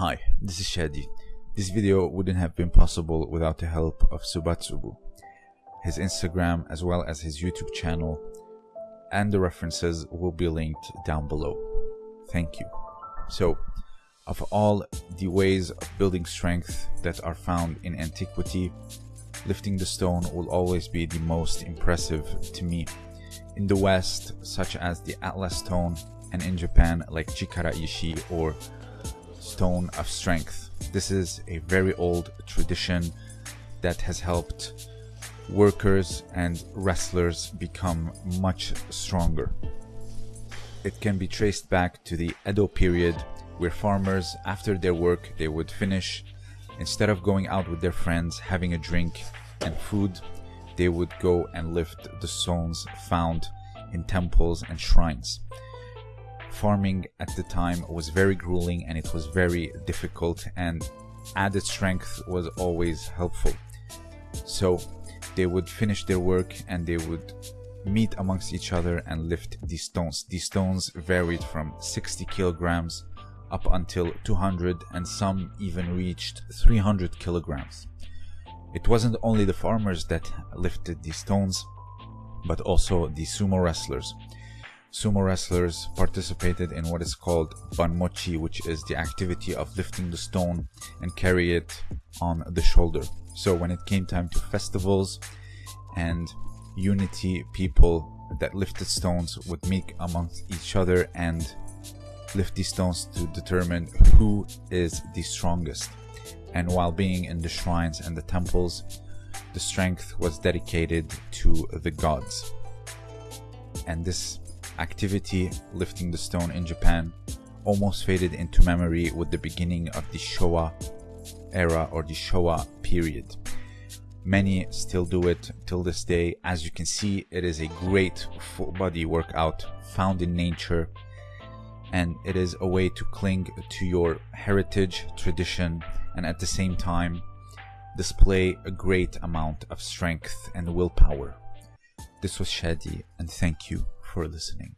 Hi, this is Shadi. This video wouldn't have been possible without the help of Subatsubu. His Instagram as well as his YouTube channel and the references will be linked down below. Thank you. So, of all the ways of building strength that are found in antiquity, lifting the stone will always be the most impressive to me. In the West, such as the Atlas stone, and in Japan, like Chikara Ishi or Stone of Strength. This is a very old tradition that has helped workers and wrestlers become much stronger. It can be traced back to the Edo period where farmers, after their work, they would finish. Instead of going out with their friends, having a drink and food, they would go and lift the stones found in temples and shrines. Farming at the time was very grueling and it was very difficult and added strength was always helpful. So they would finish their work and they would meet amongst each other and lift these stones. These stones varied from 60 kilograms up until 200 and some even reached 300 kilograms. It wasn't only the farmers that lifted these stones, but also the sumo wrestlers. Sumo wrestlers participated in what is called banmochi, which is the activity of lifting the stone and carry it on the shoulder. So when it came time to festivals and unity, people that lifted stones would meet amongst each other and lift these stones to determine who is the strongest. And while being in the shrines and the temples, the strength was dedicated to the gods. And this activity, lifting the stone in Japan, almost faded into memory with the beginning of the Showa era or the Showa period. Many still do it till this day. As you can see, it is a great full body workout found in nature and it is a way to cling to your heritage, tradition, and at the same time display a great amount of strength and willpower. This was Shadi, and thank you for listening.